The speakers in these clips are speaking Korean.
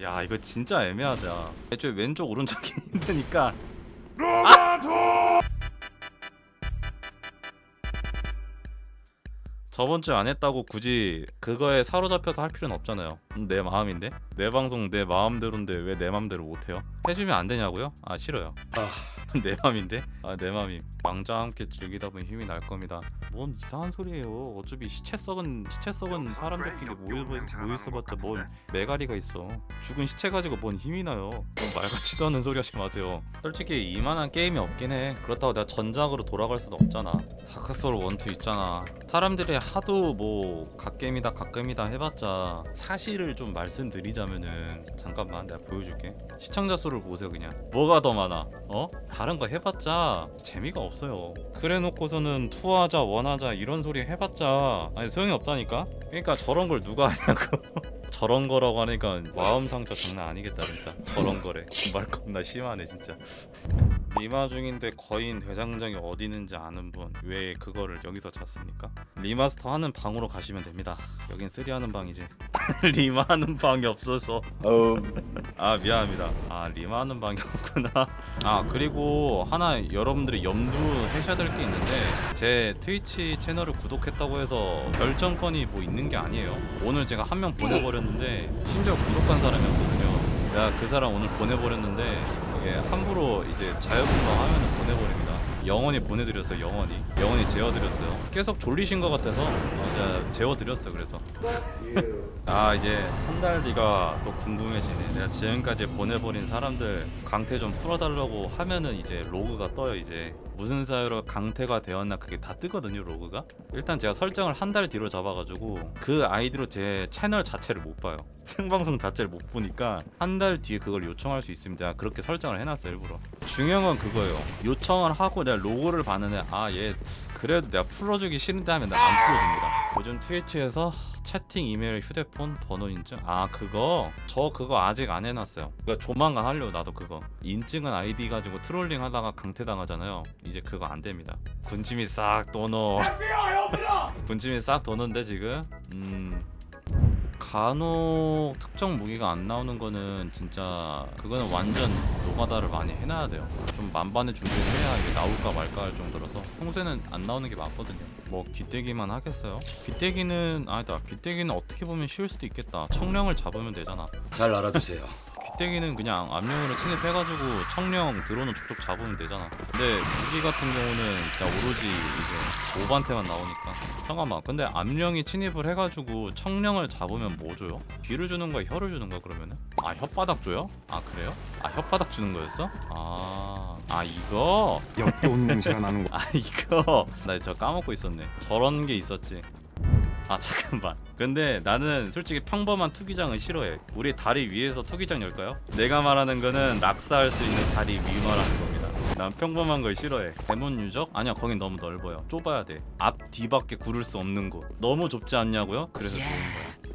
야 이거 진짜 애매하다. 애초에 왼쪽 오른쪽이 힘드니까. 저번 주에 안 했다고 굳이 그거에 사로잡혀서 할 필요는 없잖아요. 음, 내 마음인데? 내 방송 내 마음대로인데 왜 내 마음대로 못해요? 해주면 안 되냐고요? 아 싫어요 내 맘인데? 아 내 맘이 왕자와 함께 즐기다 보니 힘이 날 겁니다. 뭔 이상한 소리예요. 어차피 시체 썩은 시체 썩은 사람들끼리 모여 모여있어봤자 뭔 메가리가 있어. 죽은 시체 가지고 뭔 힘이 나요? 뭔 말같지도 않은 소리 하지 마세요. 솔직히 이만한 게임이 없긴 해. 그렇다고 내가 전작으로 돌아갈 수는 없잖아. 다크소울 1, 2 있잖아. 사람들이 하도 뭐 갓겜이다 갓겜이다 해봤자 사실을 좀 말씀드리자면은 잠깐만 내가 보여줄게. 시청자 수를 보세요 그냥. 뭐가 더 많아? 어? 다른 거 해봤자 재미가 없어요. 그래놓고서는 투하자 원하자 이런 소리 해봤자 아니 소용이 없다니까? 그러니까 저런 걸 누가 하냐고. 저런 거라고 하니까 마음 상처 장난 아니겠다 진짜. 저런 거래. 말 겁나 심하네 진짜. 리마 중인데 거인 대장장이 어디 있는지 아는 분 왜 그거를 여기서 찾습니까? remaster 하는 방으로 가시면 됩니다. 여긴 three 하는 방이지 리마 하는 방이 없어서. 아 미안합니다. 아 리마 하는 방이 없구나. 아 그리고 하나 여러분들이 염두하셔야 될 게 있는데 제 트위치 채널을 구독했다고 해서 결정권이 뭐 있는 게 아니에요. 오늘 제가 한 명 보내버렸는데 심지어 구독한 사람이었거든요. 내가 그 사람 오늘 보내버렸는데 이게 함부로 이제 자유분방 하면 보내버립니다 영원히 보내드렸어요 영원히. 영원히 재워드렸어요. 계속 졸리신 것 같아서 어, 이제 재워드렸어 그래서. 아 이제 한 달 뒤가 또 궁금해지네. 내가 지금까지 보내버린 사람들 강퇴 좀 풀어달라고 하면은 이제 로그가 떠요 이제 무슨 사유로 강퇴가 되었나 그게 다 뜨거든요 로그가? 일단 제가 설정을 한 달 뒤로 잡아가지고 그 아이디로 제 채널 자체를 못 봐요. 생방송 자체를 못 보니까 한 달 뒤에 그걸 요청할 수 있습니다. 그렇게 설정을 해놨어요 일부러. 중요한 건 그거예요. 요청을 하고 내가 로그를 봤는데 아 얘 그래도 내가 풀어주기 싫은데 하면 내가 안 풀어줍니다 요즘 트위치에서 채팅, 이메일, 휴대폰, 번호 인증? 아 그거? 저 그거 아직 안 해놨어요. 그러니까 조만간 하려고 나도 그거. 인증한 아이디 가지고 trolling 하다가 강퇴당하잖아요. 이제 그거 안 됩니다. 군침이 싹 도노. 군침이 싹 도는데 지금? 음. 간혹 특정 무기가 안 나오는 거는 진짜 그거는 완전 노가다를 많이 해놔야 돼요 좀 만반의 준비를 해야 이게 나올까 말까 할 정도라서 평소에는 안 나오는 게 많거든요 뭐 귀때기만 하겠어요? 귀때기는 아니다 귀때기는 어떻게 보면 쉬울 수도 있겠다 청령을 잡으면 되잖아 잘 알아두세요. 귀때기는 그냥 압력으로 침입해가지고 청령 드론을 툭툭 잡으면 되잖아 근데 무기 같은 경우는 진짜 오로지 이제 오반테만 나오니까 잠깐만 근데 압령이 침입을 해가지고 청령을 잡으면 뭐 줘요? 귀를 주는 거야 혀를 주는 거야 그러면은? 아 혓바닥 줘요? 아 그래요? 아 혓바닥 주는 거였어? 아, 아 이거? 역겨운 냄새가 나는 거. 아 이거? 나 저 까먹고 있었네. 저런 게 있었지. 아 잠깐만. 근데 나는 솔직히 평범한 투기장은 싫어해. 우리 다리 위에서 투기장 열까요? 내가 말하는 거는 낙사할 수 있는 다리 위 말하는 겁니다. 난 평범한 걸 싫어해. 대문 유적? 아니야 거긴 너무 넓어요. 좁아야 돼앞 뒤밖에 구를 수 없는 곳. 너무 좁지 않냐고요? 그래서 좋은 거야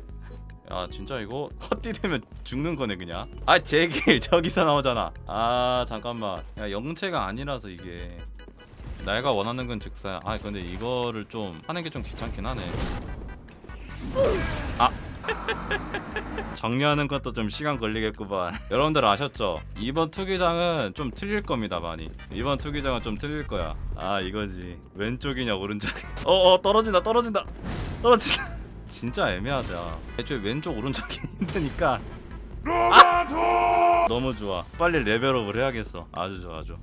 야 진짜 이거? 헛디디면 죽는 거네 그냥. 아 제길 저기서 나오잖아. 아 잠깐만. 야 영체가 아니라서 이게. 내가 원하는 건 즉사야. 아 근데 이거를 좀 하는 게 좀 귀찮긴 하네. 아. 정리하는 것도 좀 시간 걸리겠구만. 여러분들 아셨죠? 이번 투기장은 좀 틀릴 겁니다 많이. 이번 투기장은 좀 틀릴 거야. 아 이거지. 왼쪽이냐 오른쪽이냐. 어어 떨어진다 떨어진다. 떨어진다 진짜 애매하다. 애초에 왼쪽 오른쪽이 힘드니까. 아! 너무 좋아. 빨리 레벨업을 해야겠어. 아주 좋아 아주.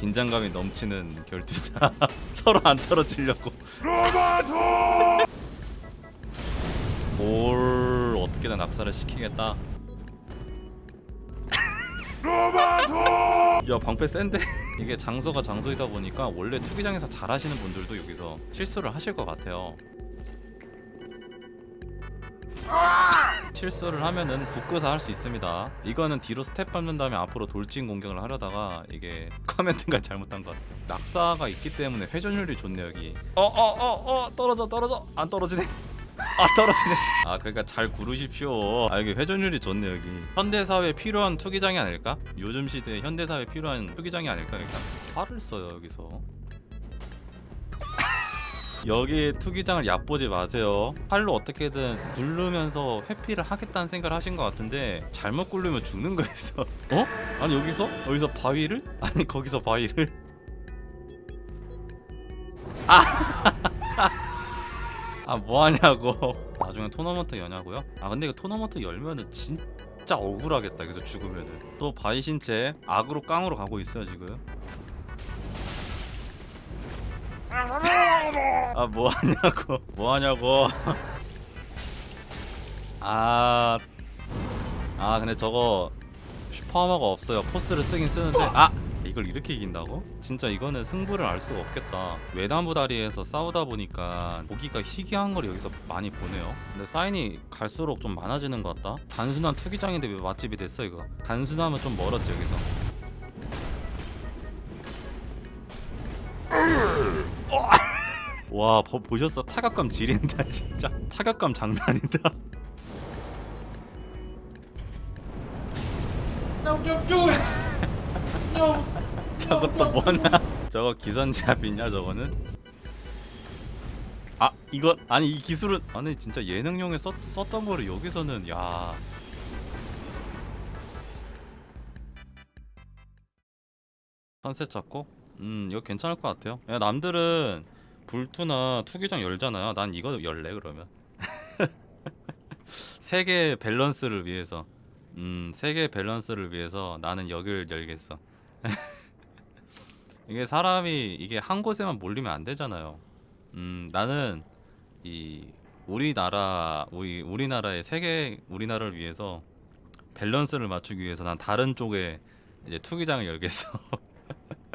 긴장감이 넘치는 결투자. 서로 안 떨어지려고. 뭘 어떻게든 낙사를 시키겠다. 야 방패 센데 이게 장소가 장소이다 보니까 원래 투기장에서 잘하시는 분들도 여기서 실수를 하실 것 같아요. 실수를 하면은 굳고서 할수 있습니다. 이거는 뒤로 스텝 밟는 다음에 앞으로 돌진 공격을 하려다가 이게 커맨드가 잘못한 것 같아요. 낙사가 있기 때문에 회전율이 좋네 여기. 어어 어 어 떨어져 떨어져. 안 떨어지네 아 떨어지네 아 그러니까 잘 구르십시오 아 여기 회전율이 좋네 여기 현대사회에 필요한 투기장이 아닐까? 요즘 시대에 현대사회에 필요한 투기장이 아닐까 그러니까 활을 써요 여기서 여기 투기장을 얕보지 마세요 팔로 어떻게든 굴르면서 회피를 하겠다는 생각을 하신 것 같은데 잘못 굴르면 죽는 거였어 어? 아니 여기서? 여기서 바위를? 아니 거기서 바위를? 아 뭐하냐고. 나중에 토너먼트 여냐고요? 아 근데 이거 토너먼트 열면은 진짜 억울하겠다 그래서 죽으면은. 또 바위 신체 악으로 깡으로 가고 있어요 지금. 아 뭐하냐고. 뭐하냐고. 아, 아 근데 저거 슈퍼하머가 없어요. 포스를 쓰긴 쓰는데. 아 이걸 이렇게 이긴다고? 진짜 이거는 승부를 알 수가 없겠다 외나무 다리에서 싸우다 보니까 보기가 희귀한 걸 여기서 많이 보네요 근데 사인이 갈수록 좀 많아지는 것 같다 단순한 투기장인데 왜 맛집이 됐어 이거 단순하면 좀 멀었지 여기서 와 보, 보셨어 타격감 지린다 진짜 타격감 장난이다 No, don't do it! No! 저것도 뭐냐? 저거 기선제압이냐 저거는? 아 이거 아니 이 기술은 아니 진짜 예능용에 썼, 썼던 거를 여기서는 야. 선셋 잡고? 음 이거 괜찮을 것 같아요. 야 남들은 불투나 투기장 열잖아요. 난 이거 열래 그러면? 세계 밸런스를 위해서. 음 세계 밸런스를 위해서 나는 여기를 열겠어 이게 사람이 이게 한 곳에만 몰리면 안 되잖아요. 음, 나는 이 우리나라 우리 우리나라의 세계 우리나라를 위해서 밸런스를 맞추기 위해서 난 다른 쪽에 이제 투기장을 열겠어.